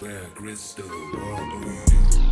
Where crystal, world do you?